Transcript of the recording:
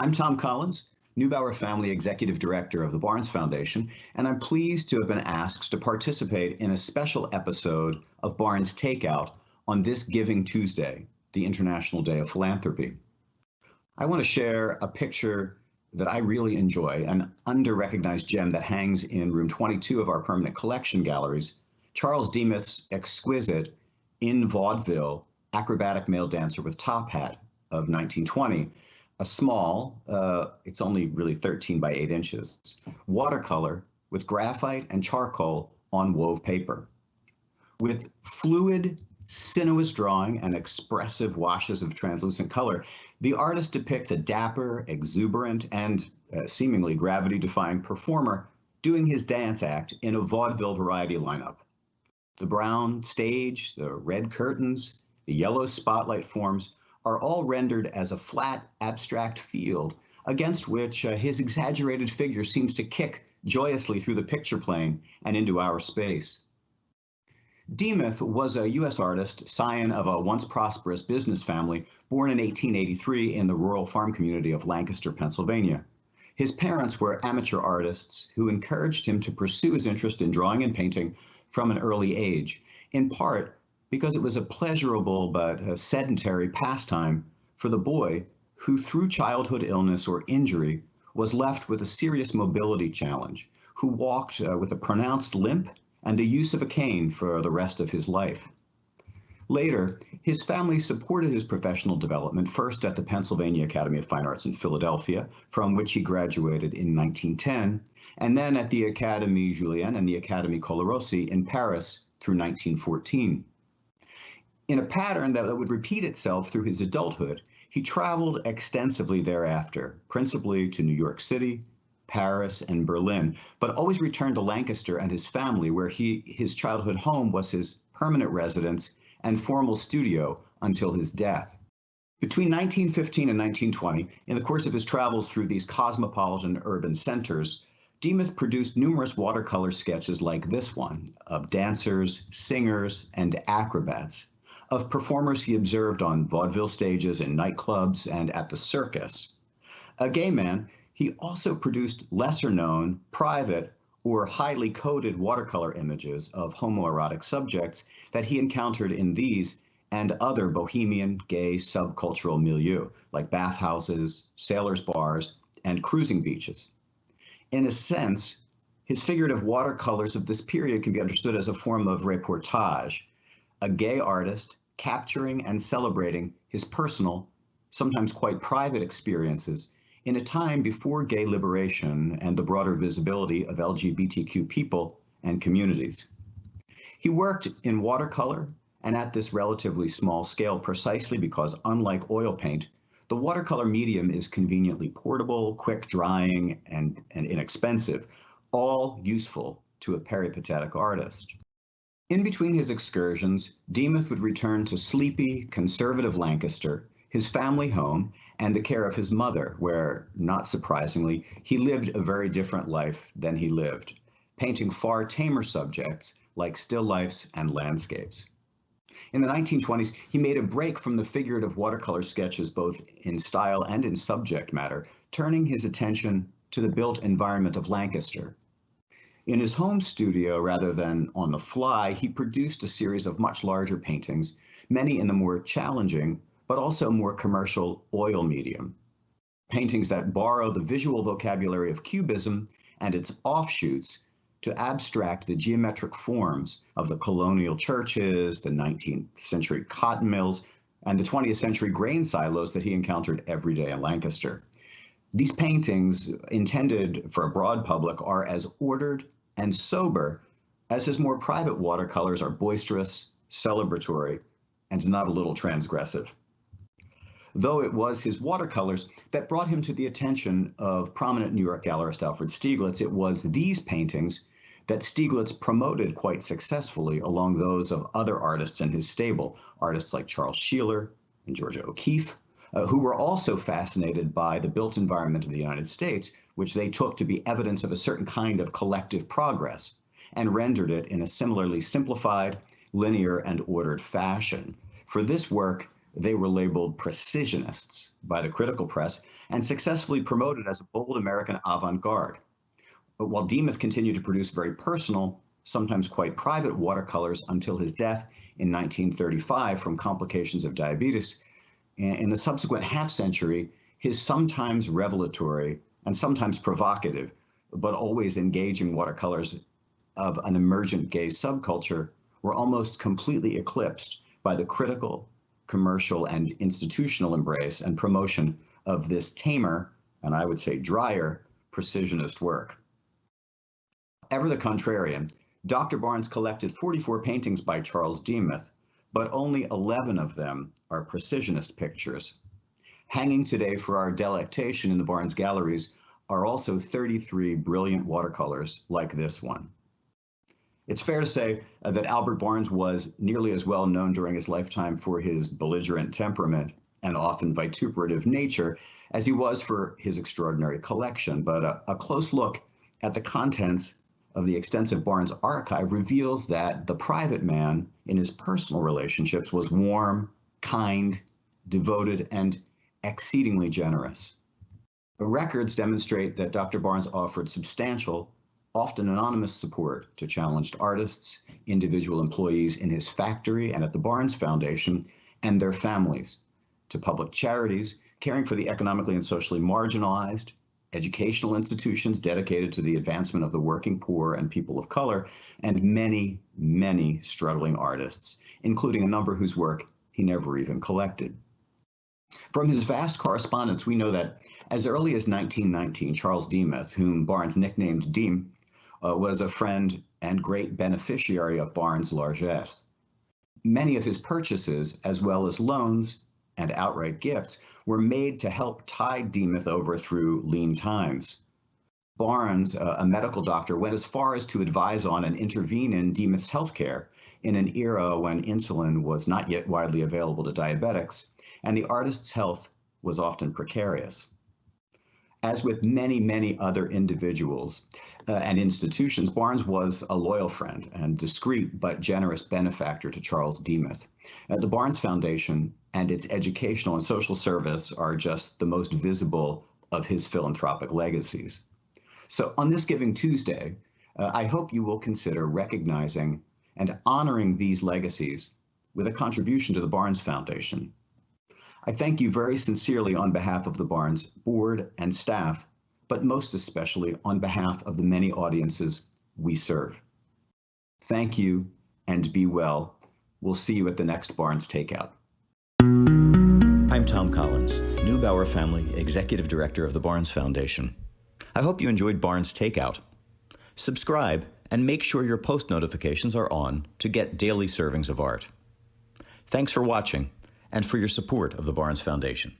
I'm Tom Collins, Neubauer Family Executive Director of the Barnes Foundation, and I'm pleased to have been asked to participate in a special episode of Barnes Takeout on this Giving Tuesday, the International Day of Philanthropy. I want to share a picture that I really enjoy, an under-recognized gem that hangs in room 22 of our permanent collection galleries, Charles Demuth's exquisite in vaudeville acrobatic male dancer with top hat of 1920 a small, uh, it's only really 13 by 8 inches, watercolor with graphite and charcoal on wove paper. With fluid, sinuous drawing and expressive washes of translucent color, the artist depicts a dapper, exuberant, and uh, seemingly gravity-defying performer doing his dance act in a vaudeville variety lineup. The brown stage, the red curtains, the yellow spotlight forms are all rendered as a flat, abstract field against which uh, his exaggerated figure seems to kick joyously through the picture plane and into our space. Demuth was a U.S. artist, scion of a once prosperous business family, born in 1883 in the rural farm community of Lancaster, Pennsylvania. His parents were amateur artists who encouraged him to pursue his interest in drawing and painting from an early age, in part because it was a pleasurable but a sedentary pastime for the boy who, through childhood illness or injury, was left with a serious mobility challenge, who walked uh, with a pronounced limp and the use of a cane for the rest of his life. Later, his family supported his professional development first at the Pennsylvania Academy of Fine Arts in Philadelphia, from which he graduated in 1910, and then at the Académie Julian and the Académie Colarossi in Paris through 1914. In a pattern that would repeat itself through his adulthood, he traveled extensively thereafter, principally to New York City, Paris, and Berlin, but always returned to Lancaster and his family, where he, his childhood home was his permanent residence and formal studio until his death. Between 1915 and 1920, in the course of his travels through these cosmopolitan urban centers, Demuth produced numerous watercolor sketches like this one of dancers, singers, and acrobats of performers he observed on vaudeville stages in nightclubs and at the circus. A gay man, he also produced lesser known, private, or highly coded watercolor images of homoerotic subjects that he encountered in these and other bohemian gay subcultural milieu, like bathhouses, sailors' bars, and cruising beaches. In a sense, his figurative watercolors of this period can be understood as a form of reportage, a gay artist capturing and celebrating his personal, sometimes quite private experiences in a time before gay liberation and the broader visibility of LGBTQ people and communities. He worked in watercolor and at this relatively small scale precisely because unlike oil paint, the watercolor medium is conveniently portable, quick drying, and, and inexpensive, all useful to a peripatetic artist. In between his excursions, Demuth would return to sleepy, conservative Lancaster, his family home, and the care of his mother, where, not surprisingly, he lived a very different life than he lived, painting far tamer subjects like still lifes and landscapes. In the 1920s, he made a break from the figurative watercolor sketches both in style and in subject matter, turning his attention to the built environment of Lancaster, in his home studio, rather than on the fly, he produced a series of much larger paintings, many in the more challenging, but also more commercial oil medium. Paintings that borrow the visual vocabulary of Cubism and its offshoots to abstract the geometric forms of the colonial churches, the 19th century cotton mills, and the 20th century grain silos that he encountered every day in Lancaster. These paintings, intended for a broad public, are as ordered and sober, as his more private watercolors are boisterous, celebratory, and not a little transgressive. Though it was his watercolors that brought him to the attention of prominent New York gallerist Alfred Stieglitz, it was these paintings that Stieglitz promoted quite successfully along those of other artists in his stable, artists like Charles Sheeler and Georgia O'Keeffe, uh, who were also fascinated by the built environment of the United States, which they took to be evidence of a certain kind of collective progress, and rendered it in a similarly simplified, linear, and ordered fashion. For this work, they were labeled precisionists by the critical press and successfully promoted as a bold American avant garde. But while Demuth continued to produce very personal, sometimes quite private watercolors until his death in 1935 from complications of diabetes, in the subsequent half century, his sometimes revelatory and sometimes provocative, but always engaging watercolors of an emergent gay subculture were almost completely eclipsed by the critical, commercial, and institutional embrace and promotion of this tamer, and I would say drier, precisionist work. Ever the contrarian, Dr. Barnes collected 44 paintings by Charles Demuth, but only 11 of them are precisionist pictures. Hanging today for our delectation in the Barnes galleries are also 33 brilliant watercolors like this one. It's fair to say uh, that Albert Barnes was nearly as well known during his lifetime for his belligerent temperament and often vituperative nature as he was for his extraordinary collection. But a, a close look at the contents of the extensive Barnes archive reveals that the private man in his personal relationships was warm, kind, devoted, and exceedingly generous. The records demonstrate that Dr. Barnes offered substantial, often anonymous support to challenged artists, individual employees in his factory and at the Barnes Foundation, and their families, to public charities caring for the economically and socially marginalized, educational institutions dedicated to the advancement of the working poor and people of color, and many, many struggling artists, including a number whose work he never even collected. From his vast correspondence, we know that as early as 1919, Charles Demuth, whom Barnes nicknamed Deem, uh, was a friend and great beneficiary of Barnes' largesse. Many of his purchases, as well as loans and outright gifts, were made to help tide Demuth over through lean times. Barnes, a medical doctor, went as far as to advise on and intervene in Demuth's healthcare in an era when insulin was not yet widely available to diabetics, and the artist's health was often precarious. As with many, many other individuals uh, and institutions, Barnes was a loyal friend and discreet but generous benefactor to Charles Demuth. Uh, the Barnes Foundation and its educational and social service are just the most visible of his philanthropic legacies. So on this Giving Tuesday, uh, I hope you will consider recognizing and honoring these legacies with a contribution to the Barnes Foundation. I thank you very sincerely on behalf of the Barnes board and staff, but most especially on behalf of the many audiences we serve. Thank you and be well. We'll see you at the next Barnes Takeout. I'm Tom Collins, Neubauer Family Executive Director of the Barnes Foundation. I hope you enjoyed Barnes Takeout. Subscribe and make sure your post notifications are on to get daily servings of art. Thanks for watching and for your support of the Barnes Foundation.